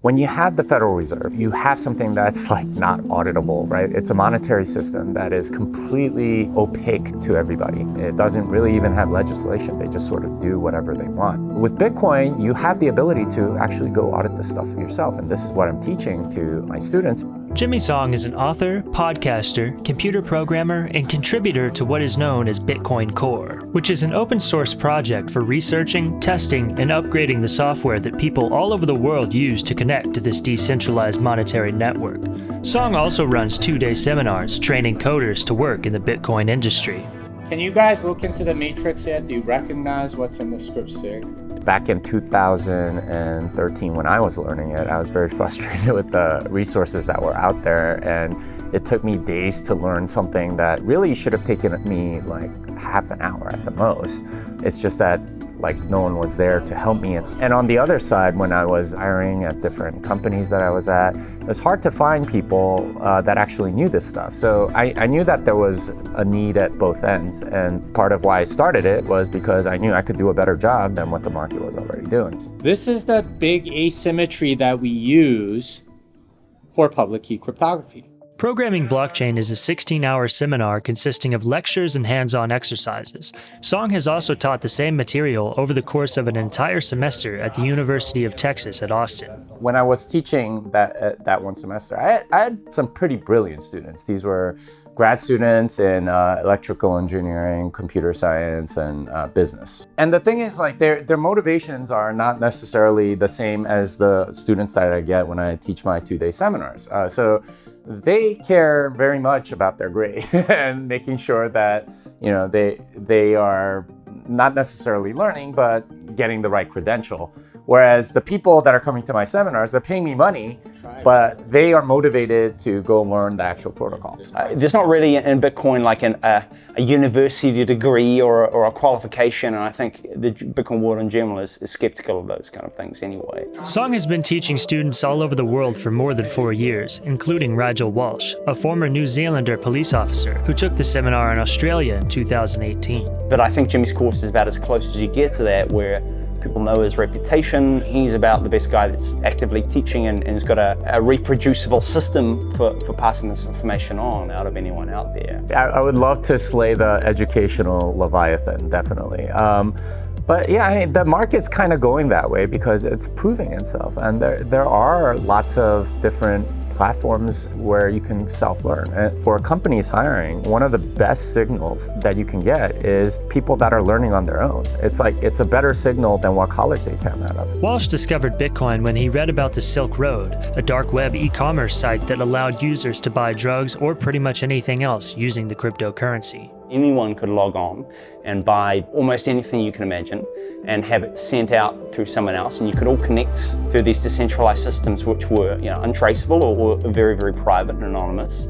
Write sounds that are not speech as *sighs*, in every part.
When you have the Federal Reserve, you have something that's like not auditable, right? It's a monetary system that is completely opaque to everybody. It doesn't really even have legislation. They just sort of do whatever they want. With Bitcoin, you have the ability to actually go audit this stuff yourself. And this is what I'm teaching to my students. Jimmy Song is an author, podcaster, computer programmer, and contributor to what is known as Bitcoin Core, which is an open source project for researching, testing, and upgrading the software that people all over the world use to connect to this decentralized monetary network. Song also runs two-day seminars training coders to work in the Bitcoin industry. Can you guys look into the matrix yet? Do you recognize what's in the script sig? Back in 2013 when I was learning it, I was very *laughs* frustrated with the resources that were out there and it took me days to learn something that really should have taken me like half an hour at the most. It's just that like no one was there to help me. And on the other side, when I was hiring at different companies that I was at, it was hard to find people uh, that actually knew this stuff. So I, I knew that there was a need at both ends. And part of why I started it was because I knew I could do a better job than what the market was already doing. This is the big asymmetry that we use for public key cryptography. Programming Blockchain is a 16-hour seminar consisting of lectures and hands-on exercises. Song has also taught the same material over the course of an entire semester at the University of Texas at Austin. When I was teaching that, uh, that one semester, I had, I had some pretty brilliant students. These were grad students in uh, electrical engineering, computer science, and uh, business. And the thing is, like, their, their motivations are not necessarily the same as the students that I get when I teach my two-day seminars. Uh, so they care very much about their grade *laughs* and making sure that you know they they are not necessarily learning but getting the right credential Whereas the people that are coming to my seminars, they're paying me money, but they are motivated to go learn the actual protocol. Uh, there's not really in Bitcoin like an, uh, a university degree or, or a qualification, and I think the Bitcoin world in general is, is skeptical of those kind of things anyway. Song has been teaching students all over the world for more than four years, including Rigel Walsh, a former New Zealander police officer who took the seminar in Australia in 2018. But I think Jimmy's course is about as close as you get to that, where People know his reputation. He's about the best guy that's actively teaching and, and has got a, a, reproducible system for, for passing this information on out of anyone out there. I, I would love to slay the educational Leviathan, definitely. Um, but yeah, I mean, the market's kind of going that way because it's proving itself. And there, there are lots of different platforms where you can self-learn. For companies hiring, one of the best signals that you can get is people that are learning on their own. It's like, it's a better signal than what college they came out of. Walsh discovered Bitcoin when he read about the Silk Road, a dark web e-commerce site that allowed users to buy drugs or pretty much anything else using the cryptocurrency. Anyone could log on and buy almost anything you can imagine and have it sent out through someone else and you could all connect through these decentralized systems which were you know, untraceable or, or very, very private and anonymous.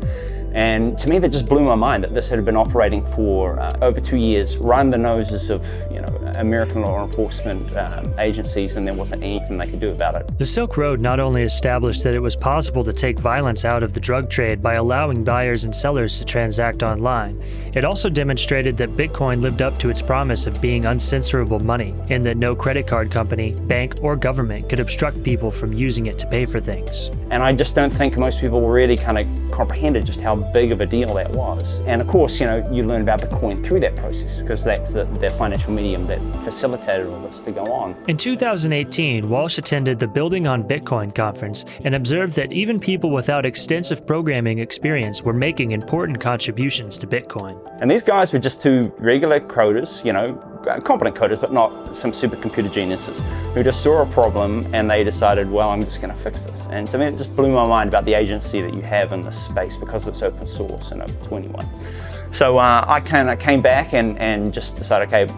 And to me, that just blew my mind that this had been operating for uh, over two years, right in the noses of you know American law enforcement um, agencies, and there wasn't anything they could do about it. The Silk Road not only established that it was possible to take violence out of the drug trade by allowing buyers and sellers to transact online, it also demonstrated that Bitcoin lived up to its promise of being uncensorable money, and that no credit card company, bank, or government could obstruct people from using it to pay for things. And I just don't think most people really kind of comprehended just how big of a deal that was. And of course, you know, you learn about Bitcoin through that process because that's the, the financial medium that facilitated all this to go on. In 2018, Walsh attended the Building on Bitcoin conference and observed that even people without extensive programming experience were making important contributions to Bitcoin. And these guys were just two regular coders, you know, competent coders, but not some supercomputer geniuses, who just saw a problem and they decided, well, I'm just going to fix this. And to me, it just blew my mind about the agency that you have in this space because it's open source and open to anyone. So uh, I kind of came back and, and just decided, okay,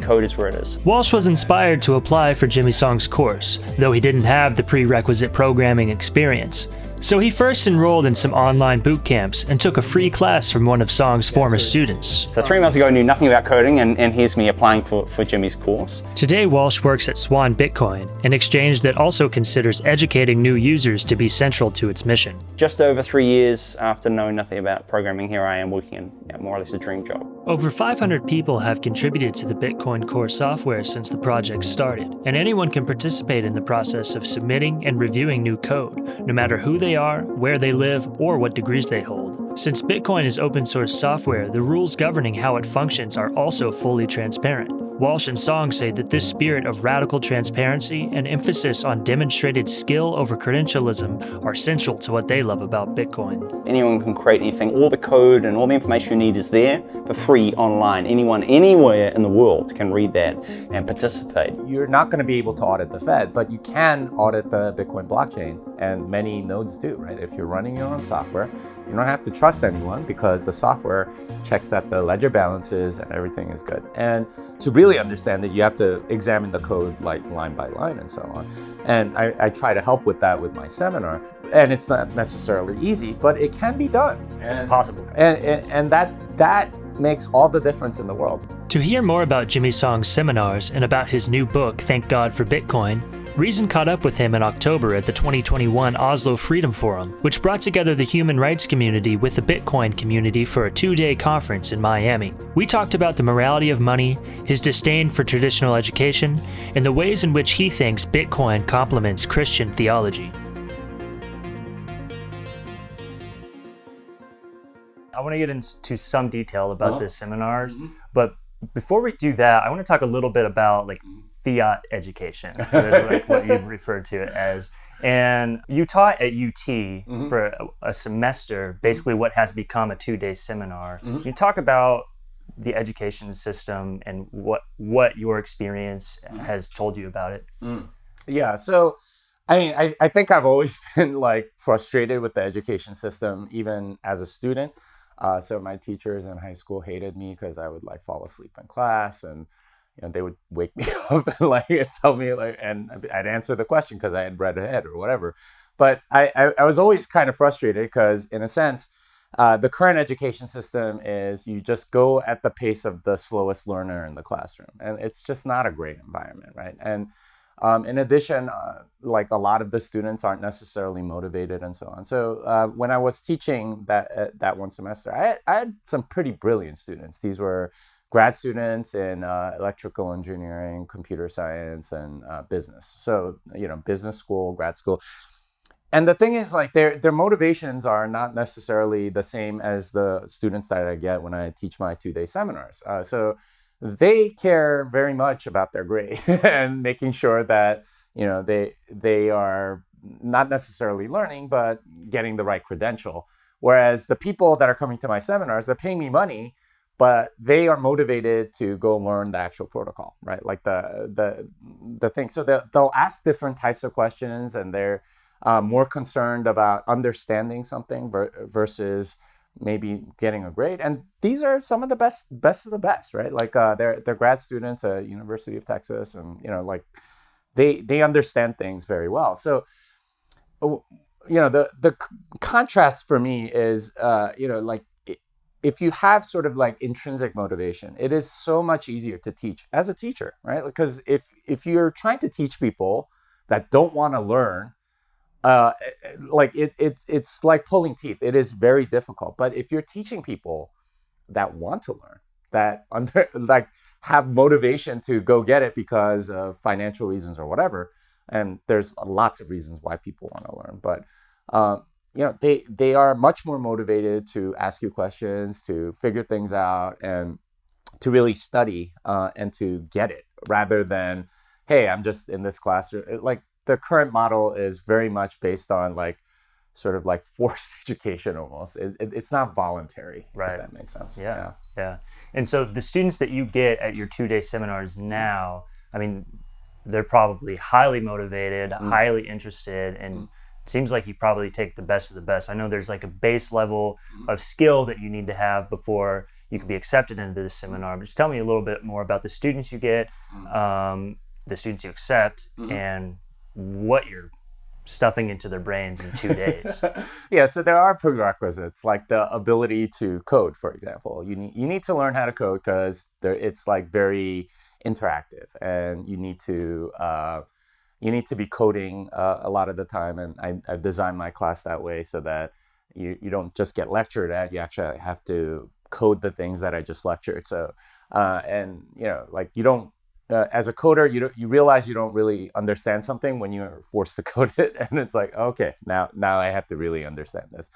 code is where it is. Walsh was inspired to apply for Jimmy Song's course, though he didn't have the prerequisite programming experience. So he first enrolled in some online boot camps and took a free class from one of Song's former students. So three months ago, I knew nothing about coding, and, and here's me applying for, for Jimmy's course. Today, Walsh works at Swan Bitcoin, an exchange that also considers educating new users to be central to its mission. Just over three years after knowing nothing about programming, here I am working in you more or less a dream job. Over 500 people have contributed to the Bitcoin Core software since the project started, and anyone can participate in the process of submitting and reviewing new code, no matter who they are, where they live, or what degrees they hold. Since Bitcoin is open source software, the rules governing how it functions are also fully transparent. Walsh and Song say that this spirit of radical transparency and emphasis on demonstrated skill over credentialism are central to what they love about Bitcoin. Anyone can create anything. All the code and all the information you need is there for free online. Anyone, anywhere in the world can read that and participate. You're not going to be able to audit the Fed, but you can audit the Bitcoin blockchain, and many nodes do, right? If you're running your own software, you don't have to trust anyone because the software checks that the ledger balances and everything is good. And to really understand it, you have to examine the code like line by line and so on. And I, I try to help with that with my seminar. And it's not necessarily easy, but it can be done. It's possible. And, and, and that, that makes all the difference in the world. To hear more about Jimmy Song's seminars and about his new book, Thank God for Bitcoin, Reason caught up with him in October at the 2021 Oslo Freedom Forum, which brought together the human rights community with the Bitcoin community for a two day conference in Miami. We talked about the morality of money, his disdain for traditional education, and the ways in which he thinks Bitcoin complements Christian theology. I want to get into some detail about the seminars, mm-hmm. but before we do that, I want to talk a little bit about like mm-hmm. Fiat education, *laughs* like what you've referred to it as. And you taught at UT mm-hmm. for a, a semester, basically what has become a two-day seminar. Mm-hmm. You talk about the education system and what what your experience mm-hmm. has told you about it. Mm. Yeah. So, I mean, I, I think I've always *laughs* been like frustrated with the education system, even as a student. Uh, so my teachers in high school hated me because I would like fall asleep in class and you know, they would wake me *laughs* up and like tell me like, and I'd answer the question because I had read ahead or whatever. But I, I, I was always kind of frustrated because, in a sense, uh, the current education system is you just go at the pace of the slowest learner in the classroom, and it's just not a great environment, right? And um, in addition, uh, like a lot of the students aren't necessarily motivated and so on. So uh, when I was teaching that uh, that one semester, I I had some pretty brilliant students. These were grad students in uh, electrical engineering, computer science, and uh, business. So you know, business school, grad school. And the thing is, like their their motivations are not necessarily the same as the students that I get when I teach my two day seminars. Uh, so they care very much about their grade *laughs* and making sure that you know they they are not necessarily learning, but getting the right credential. Whereas the people that are coming to my seminars, they're paying me money but they are motivated to go learn the actual protocol, right? Like the the the thing. So they'll, they'll ask different types of questions, and they're uh, more concerned about understanding something ver- versus maybe getting a grade. And these are some of the best best of the best, right? Like uh, they're they're grad students at University of Texas, and you know, like they they understand things very well. So you know, the the contrast for me is uh, you know like if you have sort of like intrinsic motivation, it is so much easier to teach as a teacher, right? Because if if you're trying to teach people that don't want to learn, uh, like it, it's it's like pulling teeth. It is very difficult. But if you're teaching people that want to learn, that *laughs* under like have motivation to go get it because of financial reasons or whatever, and there's lots of reasons why people want to learn, but um, you know they they are much more motivated to ask you questions to figure things out and to really study uh, and to get it rather than hey i'm just in this classroom. Like the current model is very much based on like sort of like *laughs* forced education almost. It, it, it's not voluntary Right. if that makes sense. Yeah, yeah. And so the students that you get at your two day seminars now, I mean, they're probably highly motivated, highly interested, and it seems like you probably take the best of the best. I know there's like a base level of skill that you need to have before you can be accepted into this seminar. But just tell me a little bit more about the students you get, um, the students you accept, and what you're stuffing into their brains in two days. *laughs* yeah, so there are prerequisites like the ability to code, for example. You need you need to learn how to code because it's like very interactive, and you need to uh, you need to be coding uh, a lot of the time. And I, I've designed my class that way so that you you don't just get lectured at; you actually have to code the things that I just lectured. So uh, and you know, like you don't uh, as a coder, you you realize you don't really understand something when you're forced to *laughs* code it, and it's like, okay, now now I have to really understand this.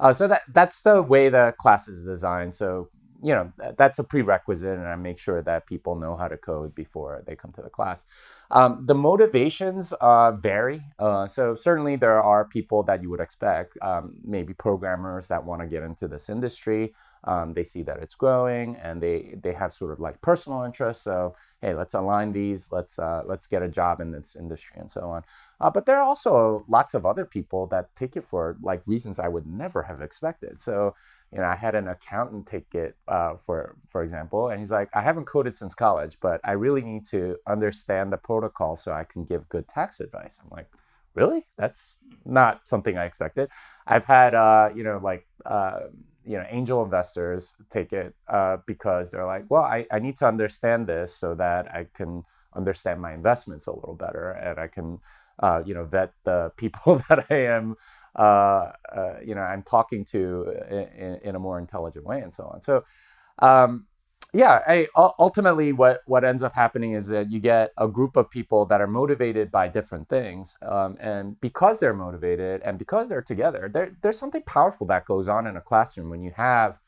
Uh, so that that's the way the class is designed. So you know that's a prerequisite, and I make sure that people know how to code before they come to the class. Um, the motivations uh, vary. Uh, so certainly there are people that you would expect, um, maybe programmers that want to get into this industry. Um, they see that it's growing, and they they have sort of like personal interests. So hey, let's align these. Let's uh, let's get a job in this industry and so on. Uh, but there are also lots of other people that take it for like reasons I would never have expected. So you know, I had an accountant take it, uh, for for example, and he's like, I haven't coded since college, but I really need to understand the protocol so I can give good tax advice. I'm like, really? That's not something I expected. I've had, uh, you know, like, uh, you know, angel investors take it uh, because they're like, well, I, I need to understand this so that I can understand my investments a little better and I can, uh, you know, vet the *laughs* people that I am uh, uh, you know I'm talking to in, in, a more intelligent way and so on. So um, yeah, I, ultimately what what ends up happening is that you get a group of people that are motivated by different things, um, and because they're motivated and because they're together, there, there's something powerful that goes on in a classroom when you have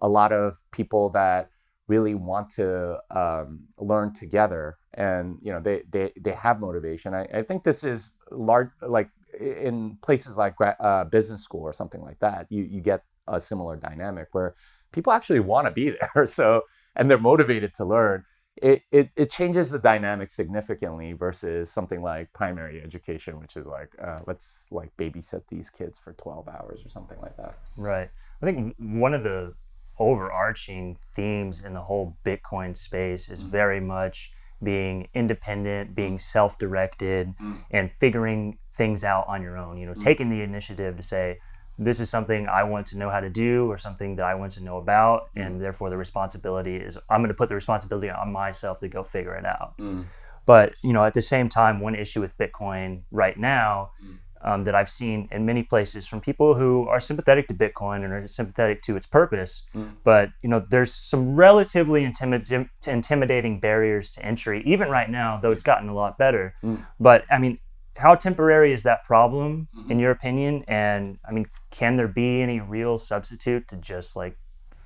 a lot of people that really want to um, learn together and you know they they, they have motivation I, I think this is large like in places like uh, business school or something like that, you, you get a similar dynamic where people actually want to be *laughs* there. So, and they're motivated to learn. It, it, it changes the dynamic significantly versus something like primary education, which is like, uh, let's like babysit these kids for 12 hours or something like that. Right. I think one of the overarching themes in the whole Bitcoin space is mm-hmm. very much being independent, being self directed, mm-hmm. and figuring things out on your own. You know, mm-hmm. taking the initiative to say, this is something I want to know how to do or something that I want to know about. And therefore, the responsibility is I'm going to put the responsibility on myself to go figure it out. Mm. But, you know, at the same time, one issue with Bitcoin right now mm. Um, that I've seen in many places from people who are sympathetic to Bitcoin and are sympathetic to its purpose, mm. but, you know, there's some relatively intimid- intimidating barriers to entry, even right now, though it's gotten a lot better. Mm. But, I mean, how temporary is that problem mm-hmm. in your opinion and i mean can there be any real substitute to just like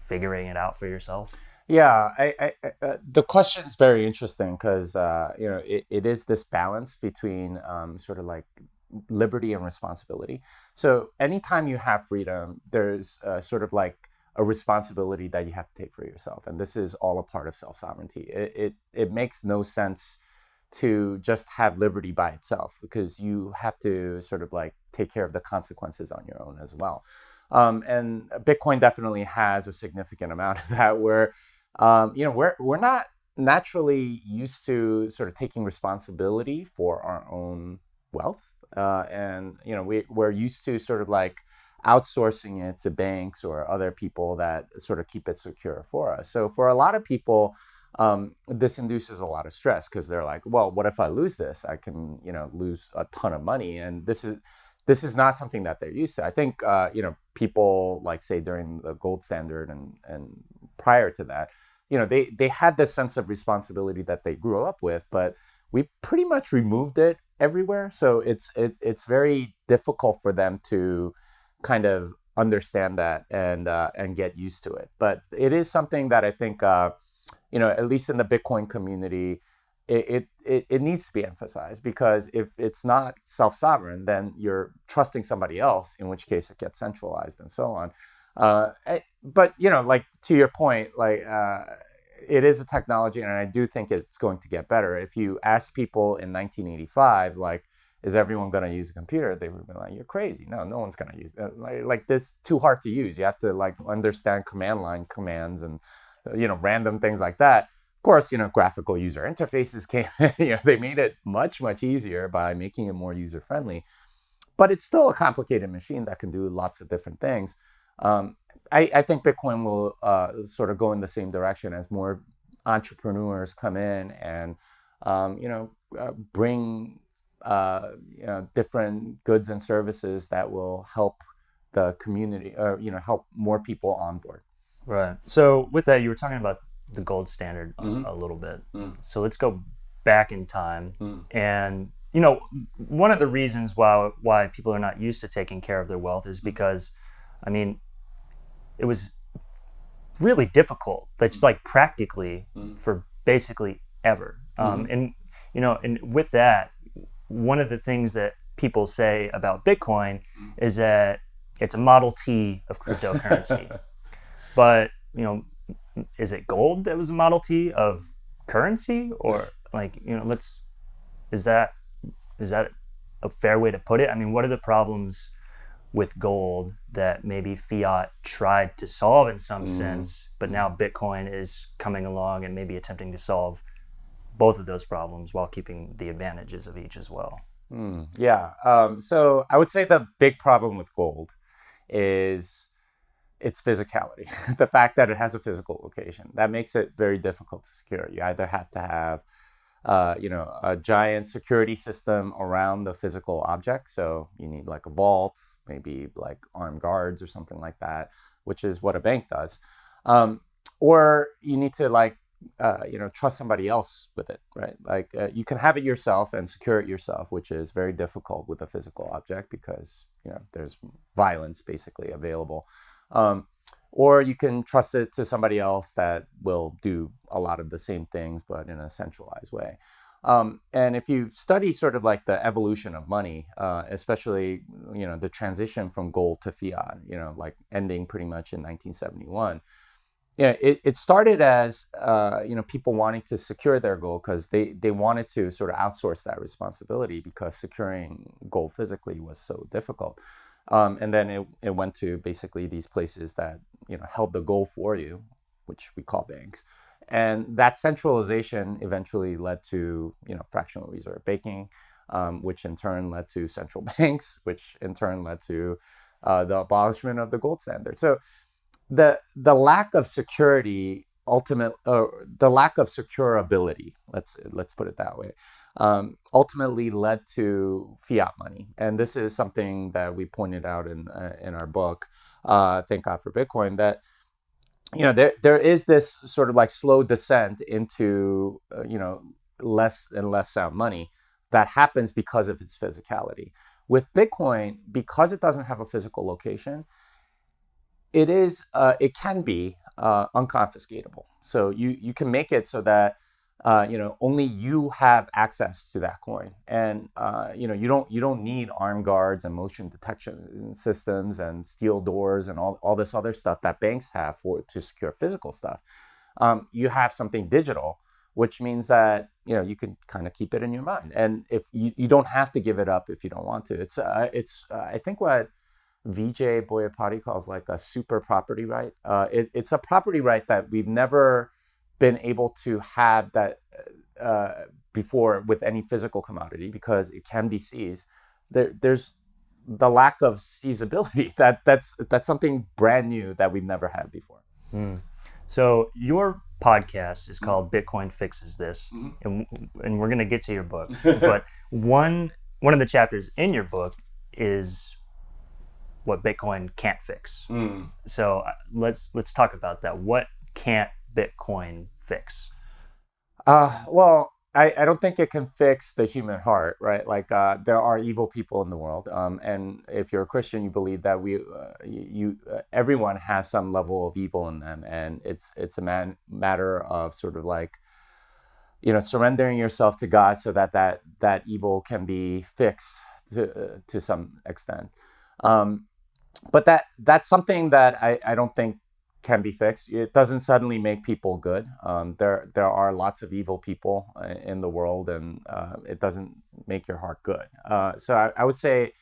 figuring it out for yourself yeah I, I, uh, the question is very interesting because uh, you know it, it is this balance between um, sort of like liberty and responsibility so anytime you have freedom there's uh, sort of like a responsibility that you have to take for yourself and this is all a part of self-sovereignty it, it, it makes no sense to just have liberty by itself because you have to sort of like take care of the consequences on your own as well. Um, and Bitcoin definitely has a significant amount of that where, um, you know, we're, we're not naturally used to sort of taking responsibility for our own wealth. Uh, and, you know, we, we're used to sort of like outsourcing it to banks or other people that sort of keep it secure for us. So for a lot of people, um, this induces a lot of stress because they're like, well, what if I lose this? I can, you know, lose a ton of money, and this is this is not something that they're used to. I think, uh, you know, people like say during the gold standard and and prior to that, you know, they they had this sense of responsibility that they grew up with, but we pretty much removed it everywhere. So it's it, it's very difficult for them to kind of understand that and uh, and get used to it. But it is something that I think. Uh, you know, at least in the Bitcoin community, it, it, it needs to be emphasized because if it's not self-sovereign, then you're trusting somebody else, in which case it gets centralized and so on. Uh, eh, but you know, like to your point, like uh, it is a technology, and I do think it's going to get better. If you ask people in 1985, like, is everyone going to use a computer? They would be like, "You're crazy! No, no one's going to use it. Like, like this. Too hard to use. You have to like understand command line commands and uh, you know, random things like that. Of course, you know, graphical user interfaces *laughs* came, you know, they made it much, much easier by making it more user friendly. but it's still a complicated machine that can do lots of different things. Um, I, I, think Bitcoin will uh, sort of go in the same direction as more entrepreneurs come in and um, you know uh, bring uh, you know different goods and services that will help the community or you know help more people on board. Right. So with that, you were talking about the gold standard mm-hmm. a, a, little bit. Mm. So let's go back in time mm. and you know one of the reasons why why people are not used to taking care of their wealth is mm. because i mean it was really difficult that's like practically mm. for basically ever um, mm-hmm. and you know and with that one of the things that people say about bitcoin mm. is that it's a model t of cryptocurrency *laughs* but you know is it gold that was a model t of currency or like you know let's is that is that a fair way to put it i mean what are the problems with gold that maybe fiat tried to solve in some mm. sense, but now Bitcoin is coming along and maybe attempting to solve both of those problems while keeping the advantages of each as well. Mm, yeah. Um, so I would say the big problem with gold is its physicality, *laughs* the fact that it has a physical location. That makes it very difficult to secure. You either have to have uh, you know, a giant security system around the physical object. So you need like a vault, maybe like armed guards or something like that, which is what a bank does. Um, or you need to like, uh, you know, trust somebody else with it, right? Like uh, you can have it yourself and secure it yourself, which is very difficult with a physical object because you know there's violence basically available. Um, or you can trust it to somebody else that will do a lot of the same things but in a centralized way um, and if you study sort of like the evolution of money uh, especially you know the transition from gold to fiat you know like ending pretty much in 1971 yeah, it, it started as uh, you know people wanting to secure their gold because they, they wanted to sort of outsource that responsibility because securing gold physically was so difficult. Um, and then it, it went to basically these places that you know held the goal for you, which we call banks. And that centralization eventually led to you know fractional reserve banking, um, which in turn led to central *laughs* banks, which in turn led to uh, the abolishment of the gold standard. So the the lack of security ultimate uh, the lack of securability let's let's put it that way um, ultimately led to fiat money. And this is something that we pointed out in uh, in our book, uh, Thank God for Bitcoin, that you know there there is this sort of like slow descent into uh, you know less and less sound money that happens because of its physicality. With Bitcoin, because it doesn't have a physical location, it is uh, it can be uh, unconfiscatable. So you you can make it so that uh, you know, only you have access to that coin, and uh, you know, you don't you don't need armed guards and motion detection systems and steel doors and all, all this other stuff that banks have for to secure physical stuff. Um, you have something digital, which means that you know you can kind of keep it in your mind, and if you, you don't have to give it up if you don't want to. It's uh, it's uh, I think what Vijay Boyapati calls like a super property right. Uh, it, it's a property right that we've never been able to have that uh, before with any physical commodity because it can be seized. There, there's the lack of seizability. *laughs* That that's that's something brand new that we've never had before. Mm. So your podcast is called mm-hmm. Bitcoin Fixes This, mm-hmm. and and we're gonna get to your book. *laughs* but one one of the chapters in your book is what Bitcoin can't fix. Mm. So uh, let's let's talk about that. What can't Bitcoin fix? Uh, well, I, I don't think it can fix the human heart, right? Like uh, there are evil people in the world, um, and if you're a Christian, you believe that we, uh, you, uh, everyone has some level of evil in them, and it's it's a man, matter of sort of like, you know, surrendering yourself to God so that that that evil can be fixed to uh, to some extent. Um, but that that's something that I, I don't think can be fixed. It doesn't suddenly make people good. Um, there there are lots of evil people uh, in the world, and uh, it doesn't make your heart good. Uh, so I, I, would say,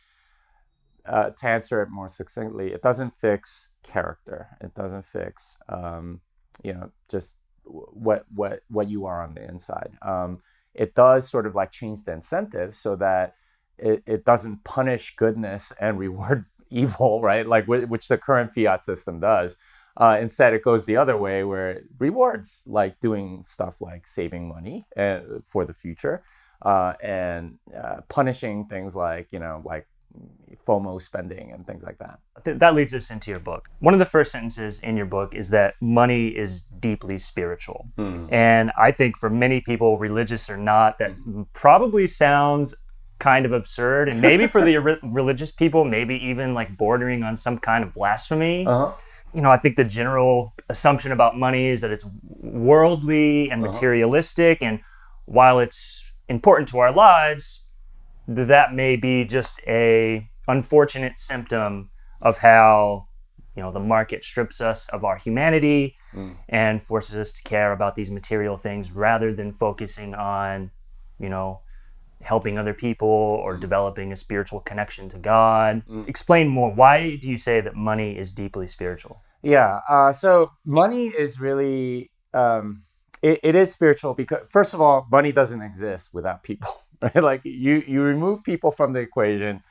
uh, to answer it more succinctly, it doesn't fix character. It doesn't fix, um, you know, just what what what you are on the inside. Um, it does sort of like change the incentive so that it, it doesn't punish goodness and reward *laughs* evil, right? Like which the current fiat system does. Uh, instead, it goes the other way where it rewards like doing stuff like saving money uh, for the future uh, and uh, punishing things like you know like FOMO spending and things like that. That leads us into your book. One of the first sentences in your book is that money is deeply spiritual. Mm. And I think for many people, religious or not, that probably sounds kind of absurd. And maybe for the *laughs* religious people, maybe even like bordering on some kind of blasphemy. Uh-huh. You know, I think the general assumption about money is that it's worldly and uh-huh. materialistic. And while it's important to our lives, that may be just a unfortunate symptom of how you know the market strips us of our humanity mm. and forces us to care about these material things rather than focusing on you know helping other people or mm. developing a spiritual connection to god mm. explain more why do you say that money is deeply spiritual yeah uh, so money is really um, it, it is spiritual because first of all money doesn't exist without people *laughs* right like you you remove people from the equation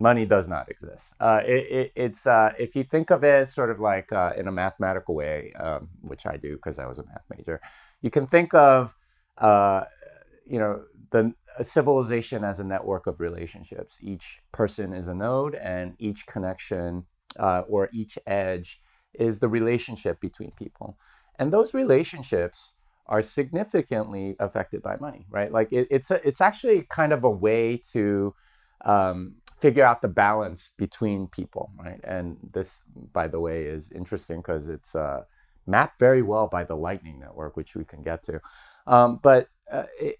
money does not exist. Uh, it, it, it's uh, if you think of it sort of like uh, in a mathematical way, um, which I do because I was a math major. You can think of uh, you know the civilization as a network of relationships. Each person is a node, and each connection uh, or each edge is the relationship between people, and those relationships are significantly affected by money, right? Like it, it's a, it's actually kind of a way to um, figure out the balance between people, right? And this, by the way, is interesting because it's uh, mapped very well by the Lightning Network, which we can get to. Um, but uh, it,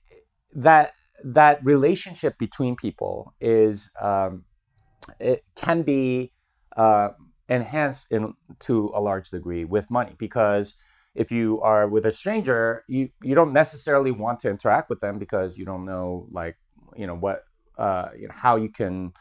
that that relationship between people is um, it can be uh, enhanced in to a large degree with money because if you are with a stranger, you you don't necessarily want to interact with them because you don't know like you know what uh, you know, how you can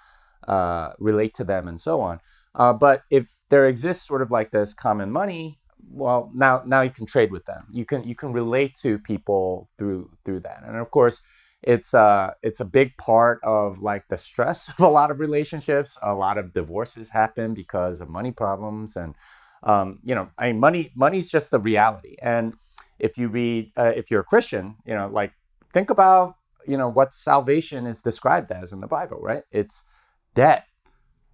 uh, relate to them and so on. Uh, but if there exists sort of like this common money, well, now now you can trade with them. You can you can relate to people through through that. And of course, it's uh it's a big part of like the stress *laughs* of a lot of relationships. A lot of divorces happen because of money problems, and um, you know, I mean, money money's just the reality. And if you read, uh, if you're a Christian, you know, like think about you know what salvation is described as in the Bible, right? It's debt,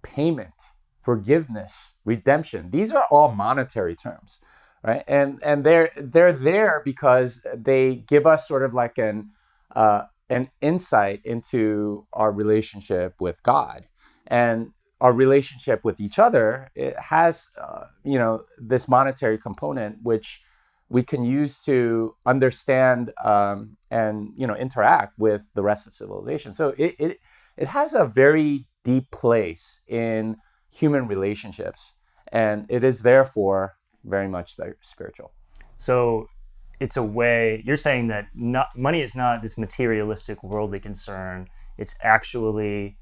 payment, forgiveness, redemption. These are all monetary terms, right? And and they're they're there because they give us sort of like an uh, an insight into our relationship with God and our relationship with each other. It has uh, you know this monetary component which we can use to understand um, and you know interact with the rest of civilization. So it, it it has a very deep place in human relationships, and it is therefore very much spiritual. So it's a way you're saying that not, money is not this materialistic worldly concern. It's actually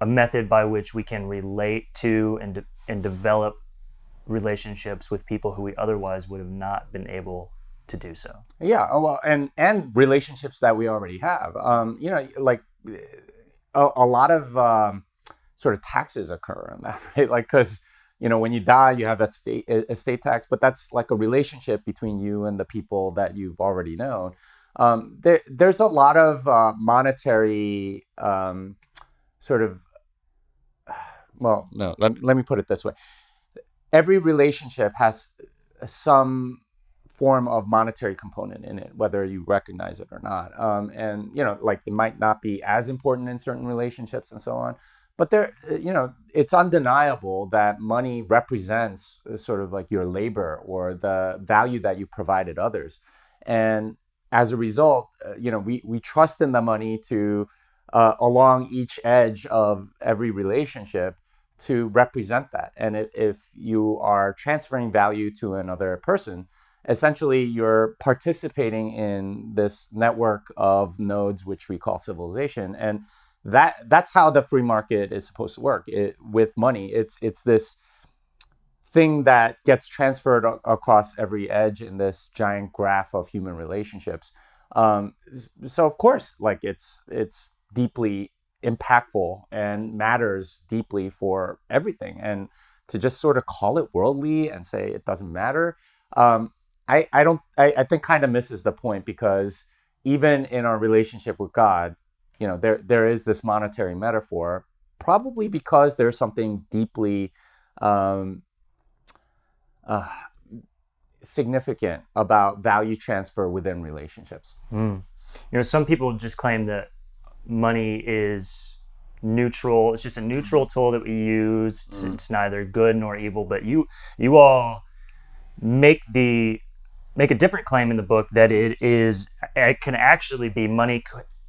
a method by which we can relate to and de- and develop relationships with people who we otherwise would have not been able to do so. Yeah, oh, well, and and relationships that we already have. Um, you know, like a, a lot of um, sort of taxes occur in that, *laughs* right? Like, because you know, when you die, you have that state estate tax, but that's like a relationship between you and the people that you've already known. Um, there, there's a lot of uh, monetary um, sort of, *sighs* well, no, let, let me put it this way. Every relationship has some form of monetary component in it, whether you recognize it or not. Um, and you know, like it might not be as important in certain relationships and so on, but there, you know, it's undeniable that money represents uh, sort of like your labor or the value that you provided others, and as a result, uh, you know, we we trust in the money to uh, along each edge of every relationship to represent that. And if you are transferring value to another person, essentially you're participating in this network of nodes which we call civilization and that that's how the free market is supposed to work it, with money it's it's this thing that gets transferred across every edge in this giant graph of human relationships um, so of course like it's it's deeply impactful and matters deeply for everything. And to just sort of call it worldly and say it doesn't matter, um, I, I don't I, I think kind of misses the point because even in our relationship with God, you know, there there is this monetary metaphor, probably because there's something deeply um, uh, significant about value transfer within relationships. Mm. You know, some people just claim that money is neutral. It's just a neutral tool that we use. It's, mm. it's neither good nor evil. But you you all make the make a different claim in the book that it is it can actually be money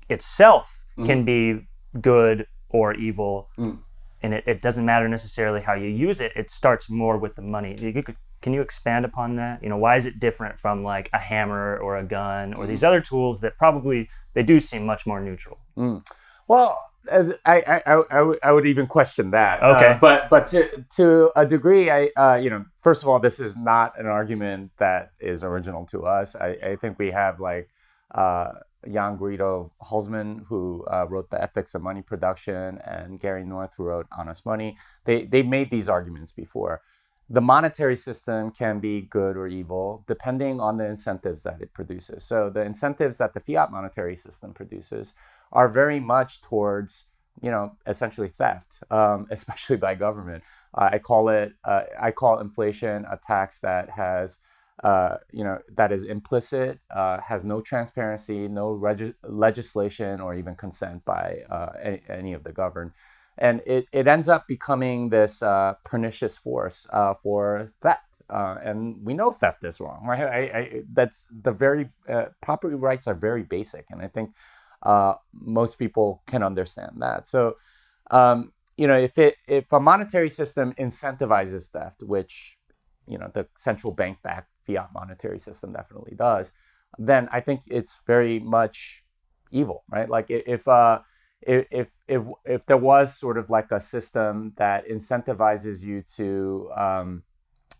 itself mm. can be good or evil mm. and it, it, doesn't matter necessarily how you use it it starts more with the money you could, can you expand upon that you know why is it different from like a hammer or a gun or these mm. other tools that probably they do seem much more neutral mm. well I, I, I, I, would even question that. Okay. Uh, but but to to a degree, I uh, you know, first of all, this is not an argument that is original to us. I, I think we have like uh, Jan Guido Hülsmann, who uh, wrote The Ethics of Money Production, and Gary North, who wrote Honest Money. They they've made these arguments before. The monetary system can be good or evil depending on the incentives that it produces. So the incentives that the fiat monetary system produces are very much towards you know essentially theft, um, *laughs* especially by government. Uh, I call it uh, I call inflation a tax that has uh, you know that is implicit, uh, has no transparency, no reg- legislation or even consent by uh, any, any, of the governed. And it, it ends up becoming this uh, pernicious force for theft. and we know theft is wrong, right? I, I, that's the very property rights are very basic, and I think uh, most people can understand that. So, um, you know, if it if a monetary system incentivizes theft, which you know the central bank backed fiat monetary system definitely does, then I think it's very much evil, right? Like if uh, if if if there was sort of like a system that incentivizes you to um,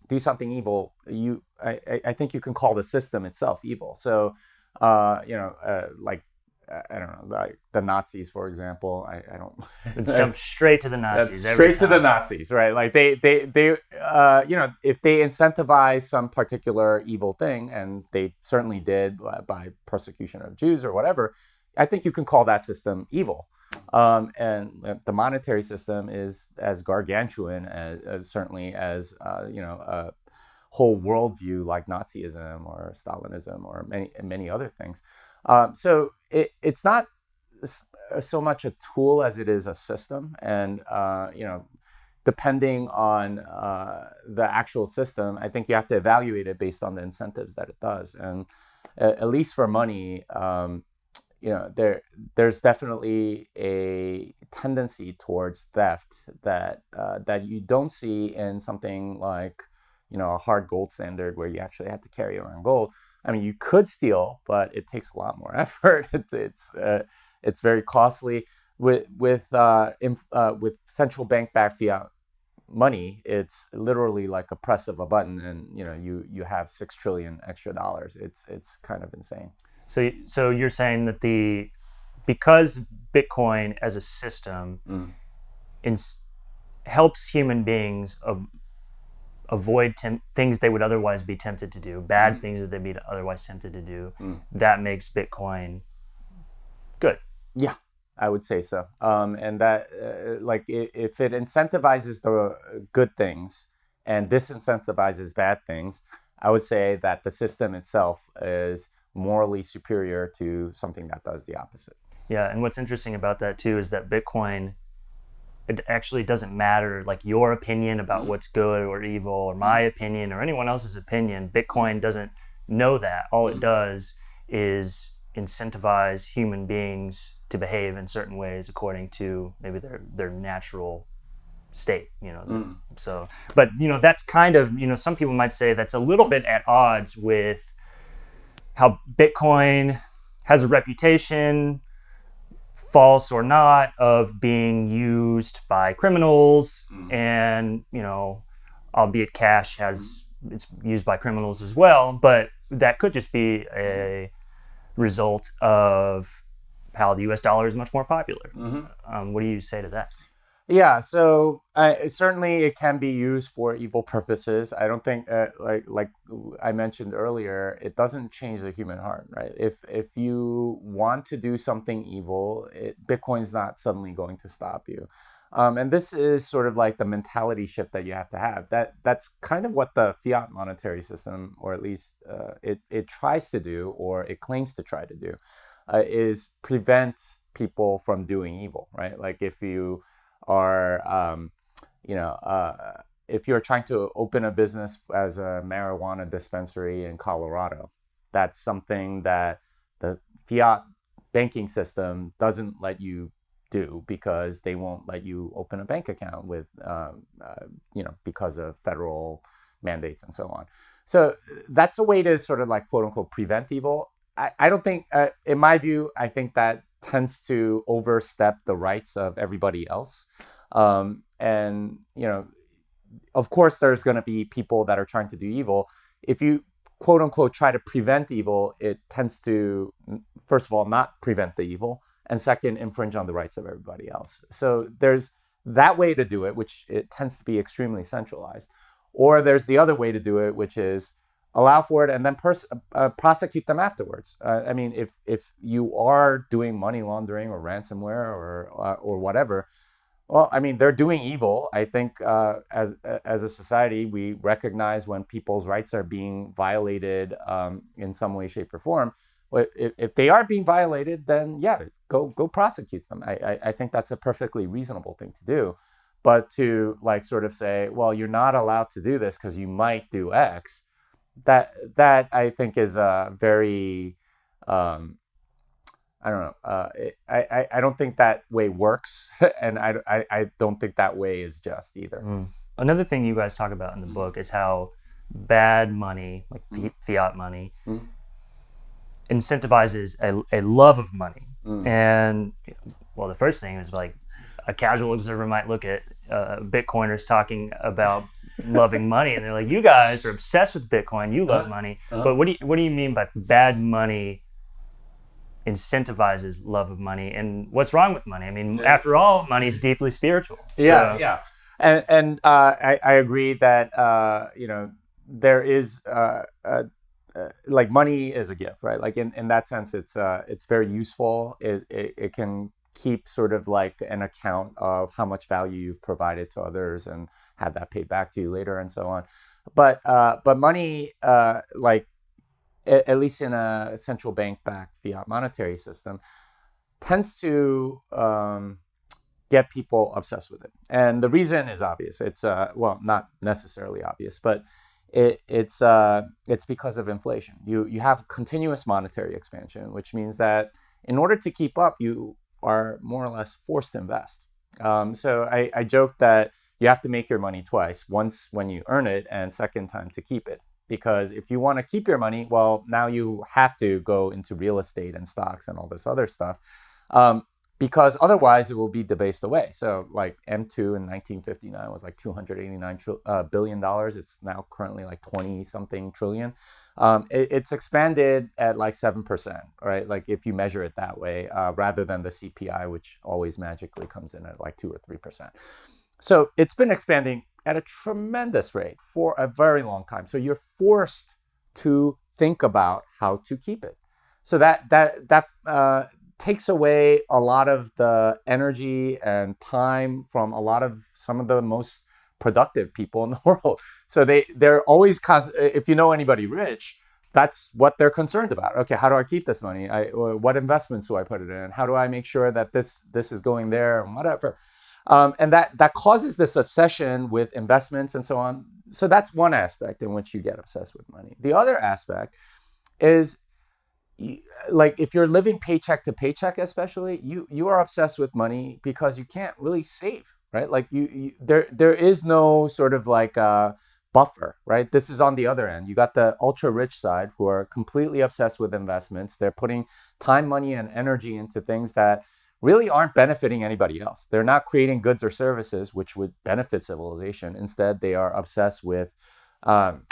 do something evil, you I, I think you can call the system itself evil. So uh, you know, uh, like I don't know, like the Nazis, for example. I, I don't. *laughs* Let's jump straight to the Nazis. straight to the Nazis, right? Like they, they, they, uh, you know, if they incentivize some particular evil thing, and they certainly did by, by persecution of Jews or whatever, I think you can call that system evil. Um, and the monetary system is as gargantuan as, as certainly as uh, you know a whole worldview like Nazism or Stalinism or many many other things. Um, so it, it's not so much a tool as it is a system, and uh, you know, depending on uh, the actual system, I think you have to evaluate it based on the incentives that it does. And at least for money, um, you know, there there's definitely a tendency towards theft that uh, that you don't see in something like you know a hard gold standard where you actually have to carry around gold. I mean, you could steal, but it takes a lot more *laughs* effort. it's it's, uh, it's very costly. With with uh, inf- uh, with central bank backed fiat money, it's literally like a press of a button, and you know you you have six trillion extra dollars. It's it's kind of insane. So so you're saying that the because Bitcoin as a system mm. ins- helps human beings avoid tem- things they would otherwise be tempted to do, bad mm. things that they'd be otherwise tempted to do. Mm. That makes Bitcoin good. Yeah, I would say so. Um, and that, uh, like, if it incentivizes the good things and disincentivizes bad things, I would say that the system itself is morally superior to something that does the opposite. Yeah, and what's interesting about that too is that Bitcoin it actually doesn't matter like your opinion about mm-hmm. what's good or evil or my mm-hmm. opinion or anyone else's opinion bitcoin doesn't know that all it does is incentivize human beings to behave in certain ways according to maybe their their natural state you know mm. so but you know that's kind of you know some people might say that's a little bit at odds with how bitcoin has a reputation false or not of being used by criminals mm. and you know albeit cash has it's used by criminals as well but that could just be a result of how the U.S. dollar is much more popular. Mm-hmm. Um, what do you say to that? Yeah, so certainly it can be used for evil purposes. I don't think, uh, like like I mentioned earlier, it doesn't change the human heart, right? If if you want to do something evil, it, Bitcoin's not suddenly going to stop you. Um, and this is sort of like the mentality shift that you have to have. That that's kind of what the fiat monetary system, or at least uh, it it tries to do, or it claims to try to do, uh, is prevent people from doing evil, right? Like if you are, um, you know, uh, if you're trying to open a business as a marijuana dispensary in Colorado, that's something that the fiat banking system doesn't let you do because they won't let you open a bank account with, um, uh, you know, because of federal mandates and so on. So that's a way to sort of like quote unquote prevent evil. I, I don't think, uh, in my view, I think that tends to overstep the rights of everybody else. Um, and, you know, of course, there's going to be people that are trying to do evil. If you quote unquote try to prevent evil, it tends to, first of all, not prevent the evil, and second, infringe on the rights of everybody else. So there's that way to do it, which it tends to be extremely centralized. Or there's the other way to do it, which is allow for it and then pers- uh, prosecute them afterwards. Uh, I mean, if if you are doing money laundering or ransomware or uh, or whatever, well, I mean, they're doing evil. I think uh, as as a society, we recognize when people's rights are being violated um, in some way, shape, or form. If, if they are being violated, then yeah, go go prosecute them. I, I, I think that's a perfectly reasonable thing to do. But to like sort of say, well, you're not allowed to do this because you might do X that that I think is a very um, I don't know. Uh, it, I, I don't think that way works, *laughs* and I, I, I, don't think that way is just either. Mm. Another thing you guys talk about in the mm. book is how bad money, like mm. fiat money, mm. incentivizes a, a love of money. Mm. And well, the first thing is like a casual observer might look at uh, Bitcoiners talking about loving money, and they're like, "You guys are obsessed with Bitcoin. You love uh, money." Uh, but what do you, what do you mean by bad money incentivizes love of money? And what's wrong with money? I mean, yeah. after all, money is deeply spiritual. So. Yeah, yeah, and and uh, I, I agree that uh, you know there is. Uh, like money is a gift, right? Like in, in that sense, it's uh, it's very useful. It, it, it can keep sort of like an account of how much value you've provided to others and have that paid back to you later and so on. But uh, but money, uh, like a- at least in a central bank backed fiat monetary system, tends to um, get people obsessed with it. And the reason is obvious. It's uh, well, not necessarily obvious, but it, it's uh, it's because of inflation. You you have continuous monetary expansion, which means that in order to keep up, you are more or less forced to invest. Um, so I, I joke that you have to make your money twice once when you earn it, and second time to keep it. Because if you want to keep your money, well, now you have to go into real estate and stocks and all this other stuff. Um, because otherwise it will be debased away. So, like M2 in 1959 was like 289 tr- uh, billion dollars. It's now currently like 20 something trillion um, it, it's expanded at like 7%, right? Like if you measure it that way, uh, rather than the CPI, which always magically comes in at like 2 or 3%. So it's been expanding at a tremendous rate for a very long time. So you're forced to think about how to keep it. So that that that uh, takes away a lot of the energy and time from a lot of some of the most productive people in the *laughs* world. So they they're always if you know anybody rich, that's what they're concerned about. Okay, how do I keep this money? I, what investments do I put it in? How do I make sure that this this is going there and whatever? Um, and that that causes this obsession with investments and so on. So that's one aspect in which you get obsessed with money. The other aspect is like if you're living paycheck to paycheck especially you you are obsessed with money because you can't really save right? Like you, you there there is no sort of like uh, buffer, right? This is on the other end. You got the ultra rich side who are completely obsessed with investments. They're putting time, money, and energy into things that really aren't benefiting anybody else. They're not creating goods or services which would benefit civilization. Instead, they are obsessed with um,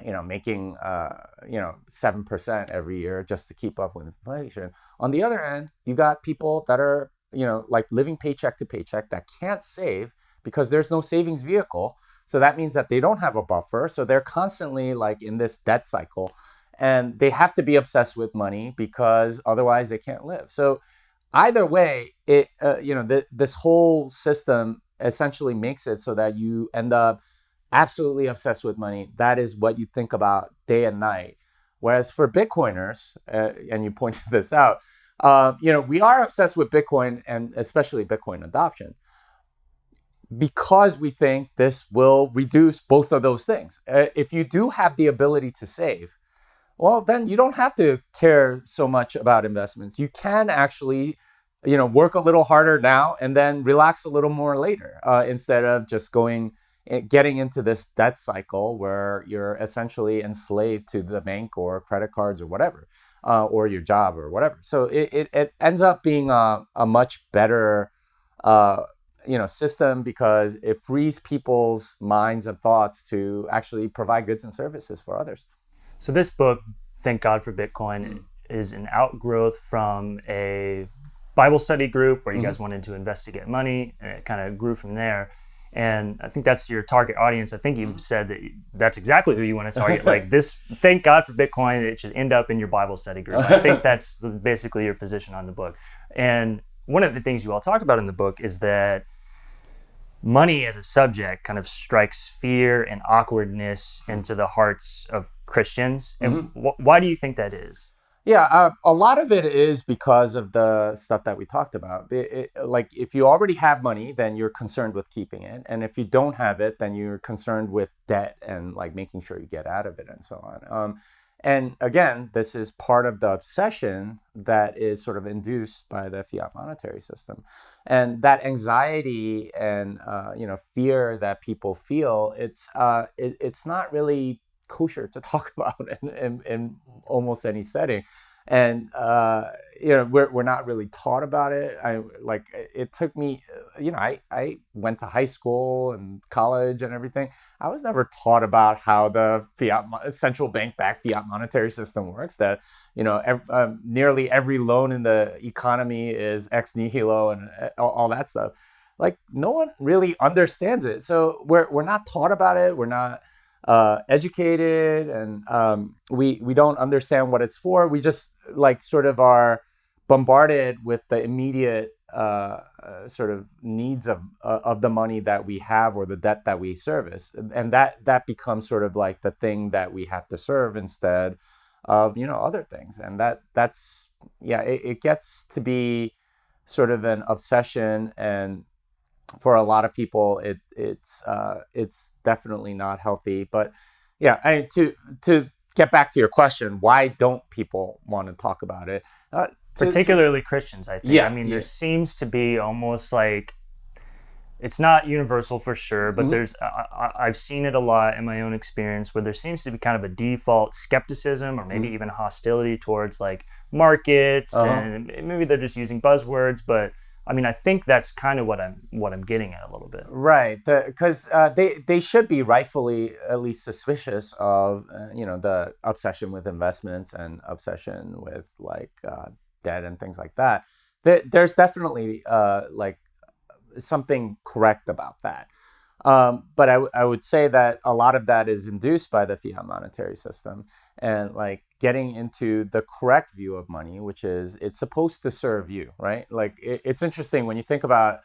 you know, making uh, you know seven percent every year just to keep up with inflation. On the other end, you got people that are you know like living paycheck to paycheck that can't save because there's no savings vehicle. So that means that they don't have a buffer. So they're constantly like in this debt cycle, and they have to be obsessed with money because otherwise they can't live. So either way, it uh, you know th- this whole system essentially makes it so that you end up absolutely obsessed with money. That is what you think about day and night. Whereas for Bitcoiners, uh, and you pointed *laughs* this out, uh, you know, we are obsessed with Bitcoin and especially Bitcoin adoption because we think this will reduce both of those things. Uh, if you do have the ability to save, well, then you don't have to care so much about investments. You can actually, you know, work a little harder now and then relax a little more later uh, instead of just going getting into this debt cycle where you're essentially enslaved to the bank or credit cards or whatever, uh, or your job or whatever. So it, it, it ends up being a, a much better, uh, you know, system because it frees people's minds and thoughts to actually provide goods and services for others. So this book, Thank God for Bitcoin, mm. is an outgrowth from a Bible study group where you mm-hmm. guys wanted to investigate money, and it kind of grew from there and I think that's your target audience. I think you've mm-hmm. said that that's exactly who you want to target. *laughs* like this, thank God for Bitcoin. It should end up in your Bible study group. I think *laughs* that's basically your position on the book. And one of the things you all talk about in the book is that money as a subject kind of strikes fear and awkwardness into the hearts of Christians. And mm-hmm. wh- why do you think that is? Yeah, uh, a lot of it is because of the stuff that we talked about. It, it, like, if you already have money, then you're concerned with keeping it, and if you don't have it, then you're concerned with debt and like making sure you get out of it and so on. Um, and again, this is part of the obsession that is sort of induced by the fiat monetary system, and that anxiety and uh, you know fear that people feel. It's uh, it, it's not really kosher to *laughs* talk about in, in, in almost any setting and uh, you know we're, we're not really taught about it. I like it took me you know I, I went to high school and college and everything. I was never taught about how the fiat central bank backed fiat monetary system works that you know ev- um, nearly every loan in the economy is ex nihilo and uh, all, all that stuff. Like no one really understands it. So we're, we're not taught about it. We're not uh, educated and um, we we don't understand what it's for. We just like sort of are bombarded with the immediate uh, uh, sort of needs of uh, of the money that we have or the debt that we service, and that that becomes sort of like the thing that we have to serve instead of you know other things, and that that's yeah, it, it gets to be sort of an obsession and for a lot of people, it it's uh, it's definitely not healthy. But yeah, I, to to get back to your question, why don't people want to talk about it? Uh, to, Particularly to, Christians, I think. Yeah, I mean, yeah. there seems to be almost like it's not universal for sure, but mm-hmm. there's I, have seen it a lot in my own experience where there seems to be kind of a default skepticism or maybe mm-hmm. even hostility towards like markets, uh-huh. and maybe they're just using buzzwords, but I mean, I think that's kind of what I'm what I'm getting at a little bit. Right, because the, uh, they they should be rightfully at least suspicious of uh, you know the obsession with investments and obsession with like uh, debt and things like that. There, there's definitely uh, like something correct about that. Um, but I, would say that a lot of that is induced by the fiat monetary system and like getting into the correct view of money, which is it's supposed to serve you, right? Like it, it's interesting when you think about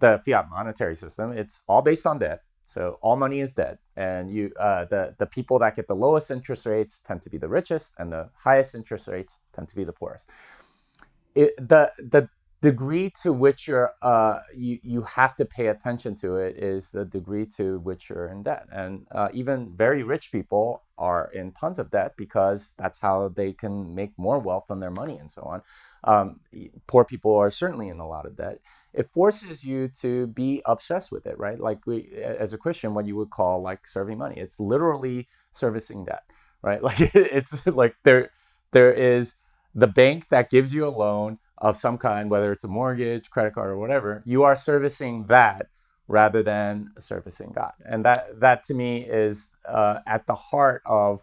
the fiat monetary system, it's all based on debt. So all money is debt, and you uh, the the people that get the lowest interest rates tend to be the richest, and the highest interest rates tend to be the poorest. It, the the degree to which you're uh, you you have to pay attention to it is the degree to which you're in debt, and uh, even very rich people are in tons of debt because that's how they can make more wealth on their money and so on. Um, poor people are certainly in a lot of debt. It forces you to be obsessed with it, right? Like we, as a Christian, what you would call like serving money. It's literally servicing debt, right? *laughs* Like it's like there there is the bank that gives you a loan of some kind, whether it's a mortgage, credit card, or whatever, you are servicing that rather than servicing God. And that that to me is uh, at the heart of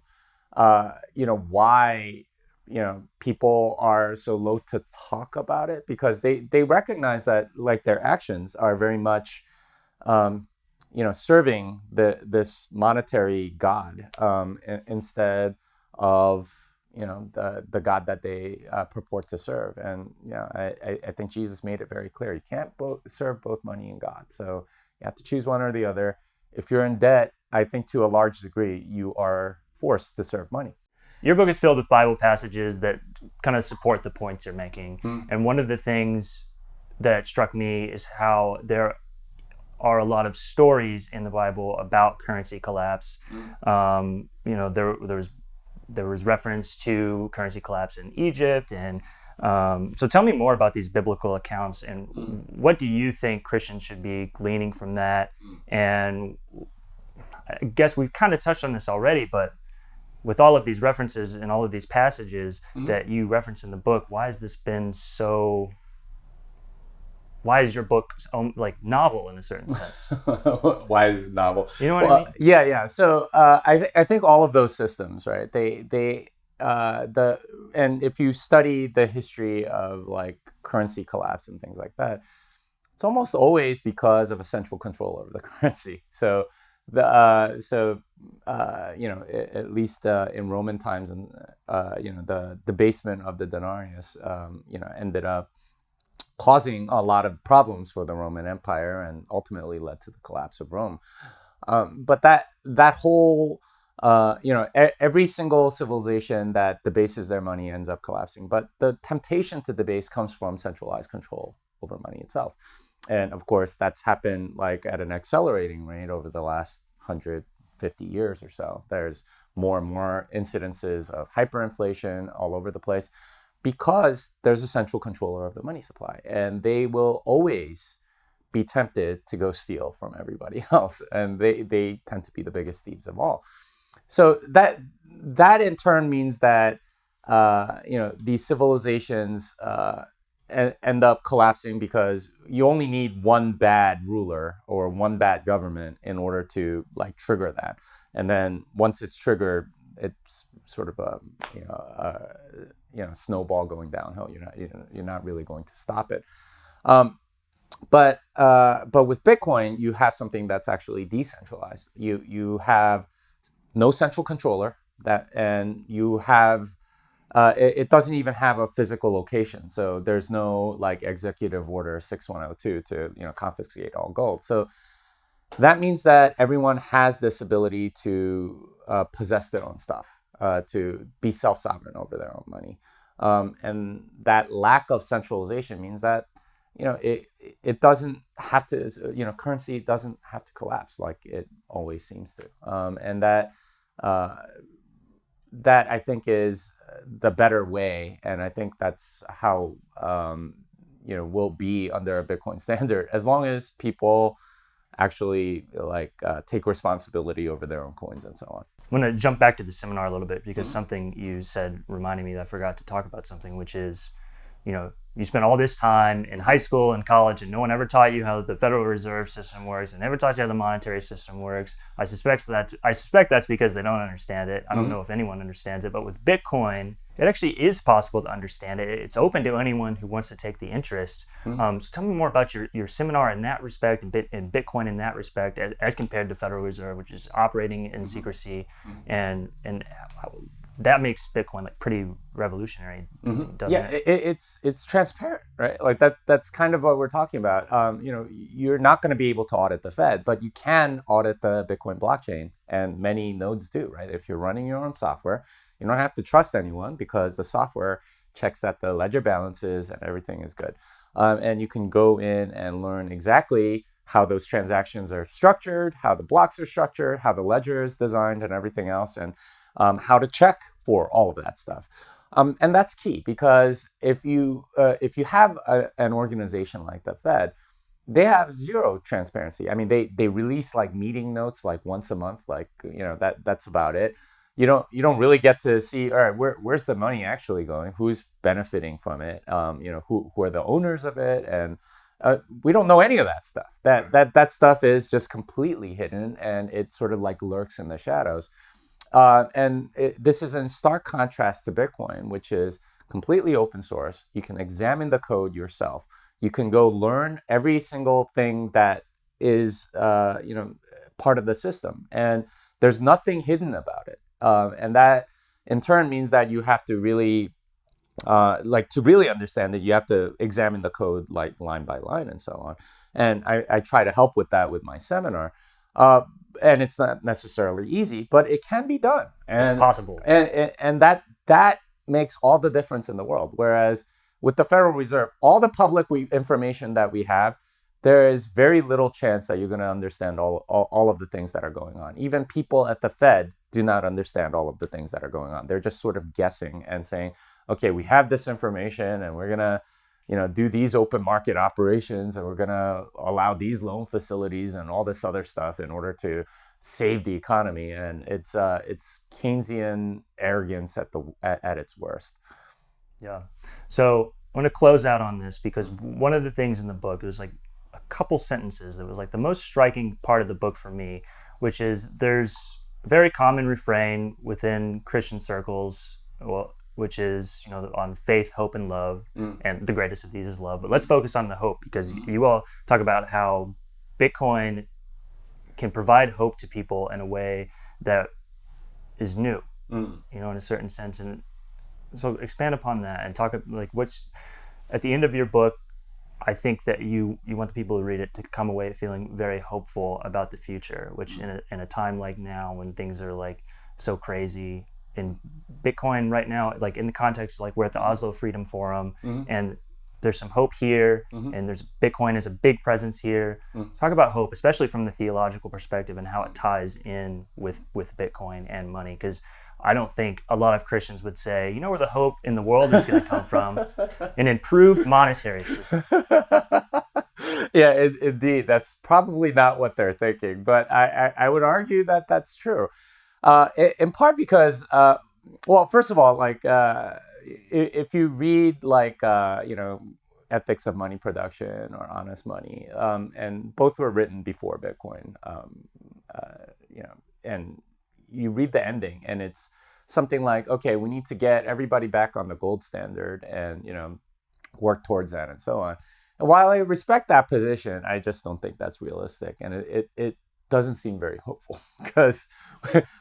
uh, you know why you know people are so loath to talk about it because they they recognize that like their actions are very much um, you know serving the this monetary god um, instead of you know the the God that they uh, purport to serve. And you know, I, I think Jesus made it very clear: you can't both serve both money and God. So you have to choose one or the other. If you're in debt, I think to a large degree you are forced to serve money. Your book is filled with Bible passages that kind of support the points you're making. Mm. And one of the things that struck me is how there are a lot of stories in the Bible about currency collapse. Mm. Um, you know, there there was there was reference to currency collapse in Egypt. And um, so tell me more about these biblical accounts and what do you think Christians should be gleaning from that? And I guess we've kind of touched on this already, but with all of these references and all of these passages mm-hmm. that you reference in the book, why has this been so why is your book like novel in a certain *laughs* sense? why is it novel? You know what well, I mean? Yeah, yeah. So uh, I th- I think all of those systems, right? They they uh, the and if you study the history of like currency collapse and things like that, it's almost always because of a central control over the *laughs* currency. So the uh, so uh, you know at least uh, in Roman times and uh, you know the debasement of the denarius um, you know ended up causing a lot of problems for the Roman Empire and ultimately led to the collapse of Rome. Um, but that that whole uh, you know e- every single civilization that debases their money ends up collapsing. But the temptation to debase comes from centralized control over money itself, and of course that's happened like at an accelerating rate over the last 150 years or so. There's more and more incidences of hyperinflation all over the place because there's a central controller of the money supply and they will always be tempted to go steal from everybody *laughs* else and they, they tend to be the biggest thieves of all. So that that in turn means that uh, you know these civilizations uh, end up collapsing because you only need one bad ruler or one bad government in order to like trigger that. And then once it's triggered it's sort of a you know you know snowball going downhill. You're not you're not really going to stop it. Um, but uh, but with Bitcoin, you have something that's actually decentralized. You you have no central controller that, and you have uh, it, it, doesn't even have a physical location. So there's no like executive order 6102 to you know confiscate all gold. So that means that everyone has this ability to uh, possess their own stuff uh, to be self sovereign over their own money. Um, and that lack of centralization means that you know it it doesn't have to you know currency doesn't have to collapse like it always seems to um, and that uh, that I think is the better way and I think that's how um, you know will be under a Bitcoin *laughs* standard as long as people actually like uh, take responsibility over their own coins and so on. I'm going to jump back to the seminar a little bit because mm-hmm. something you said reminded me that I forgot to talk about something, which is, you know, you spent all this time in high school and college, and no one ever taught you how the Federal Reserve System works, and never taught you how the monetary system works. I suspect that I suspect that's because they don't understand it. I don't mm-hmm. know if anyone understands it, but with Bitcoin, it actually is possible to understand it. It's open to anyone who wants to take the interest. Mm-hmm. Um, so tell me more about your, your seminar in that respect and, Bit, and Bitcoin in that respect as, as, compared to Federal Reserve, which is operating in mm-hmm. secrecy, mm-hmm. and and that makes Bitcoin like pretty revolutionary. Mm-hmm. yeah, it? It, it's it's transparent, right? Like that that's kind of what we're talking about. Um, you know, you're not going to be able to audit the Fed, but you can audit the Bitcoin blockchain, and many nodes do, right? If you're running your own software you don't have to trust anyone because the software checks that the ledger balances and everything is good. Um, and you can go in and learn exactly how those transactions are structured, how the blocks are structured, how the ledger is designed, and everything else, and um, how to check for all of that stuff. Um, and that's key because if you uh, if you have a, an organization like the Fed, they have zero transparency. I mean, they they release like meeting notes like once a month, like you know that that's about it you don't you don't really get to see all right where where's the money actually going who's benefiting from it um, you know who who are the owners of it and uh, we don't know any of that stuff. That that that stuff is just completely hidden, and it sort of like lurks in the shadows. Uh, and it, this is in stark contrast to Bitcoin, which is completely open source. You can examine the code yourself. You can go learn every single thing that is, uh, you know, part of the system, and there's nothing hidden about it. Uh, and that, in turn, means that you have to really, uh, like, to really understand it, you have to examine the code like line by line and so on. And I, I try to help with that with my seminar. Uh, and it's not necessarily easy, but it can be done. And, it's possible. And, and, and that that makes all the difference in the world. Whereas with the Federal Reserve, all the public we, information that we have, there is very little chance that you're going to understand all, all, all of the things that are going on. Even people at the Fed do not understand all of the things that are going on. They're just sort of guessing and saying, okay, we have this information and we're going to you know do these open market operations and we're going to allow these loan facilities and all this other stuff in order to save the economy. And it's uh it's keynesian arrogance at the at, at its worst. Yeah. So i'm going to close out on this because one of the things in the book was like a couple sentences that was like the most striking part of the book for me which is there's a very common refrain within christian circles well which is you know on faith, hope, and love, mm. and the greatest of these is love. But let's focus on the hope because mm. you all talk about how Bitcoin can provide hope to people in a way that is new, mm. you know, in a certain sense. And so expand upon that and talk like what's at the end of your book. I think that you you want the people to read it to come away feeling very hopeful about the future, which mm. in a, in a time like now when things are like so crazy in Bitcoin right now, like in the context, of like we're at the Oslo Freedom Forum, mm-hmm. and there's some hope here, mm-hmm. and there's Bitcoin is a big presence here. Mm-hmm. Talk about hope, especially from the theological perspective, and how it ties in with with Bitcoin and money, because. I don't think a lot of Christians would say, you know, where the hope in the world is going to come from? *laughs* An improved monetary system. *laughs* yeah, it, indeed. That's probably not what they're thinking, but I, I, I would argue that that's true. Uh, in part because, uh, well, first of all, like uh, if you read like uh, you know ethics of money production or honest money, um, and both were written before Bitcoin, um, uh, you know, and you read the ending, and it's something like, okay, we need to get everybody back on the gold standard, and you know, work towards that, and so on. And while I respect that position, I just don't think that's realistic, and it, it, it doesn't seem very hopeful *laughs* because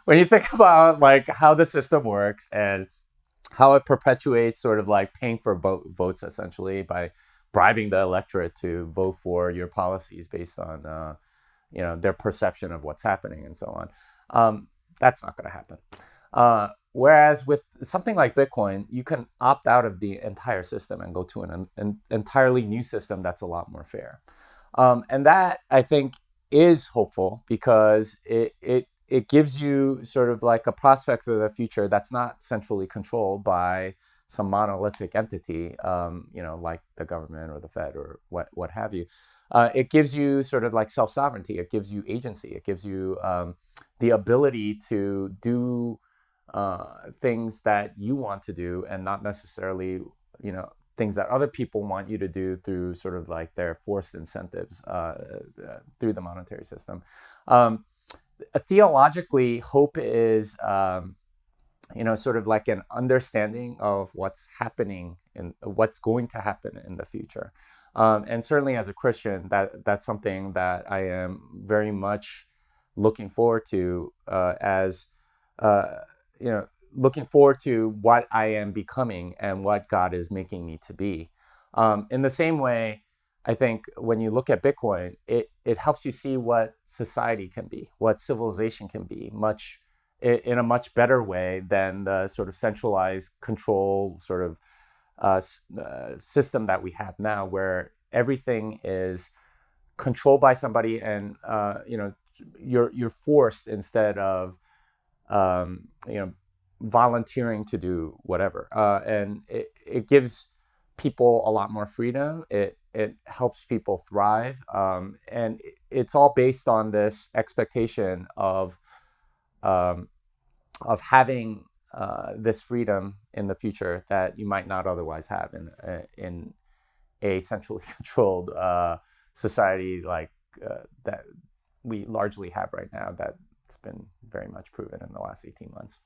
when you think about like how the system works and how it perpetuates sort of like paying for vote, votes essentially by bribing the electorate to vote for your policies based on uh, you know their perception of what's happening and so on um, that's not going to happen. Uh, whereas with something like bitcoin you can opt out of the entire system and go to an, an entirely new system that's a lot more fair. Um, and that i think is hopeful because it, it it gives you sort of like a prospect for the future that's not centrally controlled by some monolithic entity, um, you know, like the government or the Fed or what what have you. Uh, it gives you sort of like self sovereignty. It gives you agency. It gives you um, the ability to do uh, things that you want to do and not necessarily, you know, things that other people want you to do through sort of like their forced incentives uh, uh, through the monetary system. Um, theologically, hope is, um, you know, sort of like an understanding of what's happening and what's going to happen in the future. Um, and certainly as a Christian, that that's something that I am very much looking forward to uh, as, uh, you know, looking forward to what I am becoming and what God is making me to be. Um, in the same way, I think when you look at Bitcoin, it, it helps you see what society can be, what civilization can be, much in a much better way than the sort of centralized control sort of uh, uh, system that we have now, where everything is controlled by somebody, and uh, you know you're you're forced instead of um, you know volunteering to do whatever. Uh, and it, it gives people a lot more freedom. It, it helps people thrive. Um, and it's all based on this expectation of, um, of having uh, this freedom in the future that you might not otherwise have in, uh, in, a *laughs* centrally controlled uh, society like uh, that we largely have right now. That's been very much proven in the last 18 months.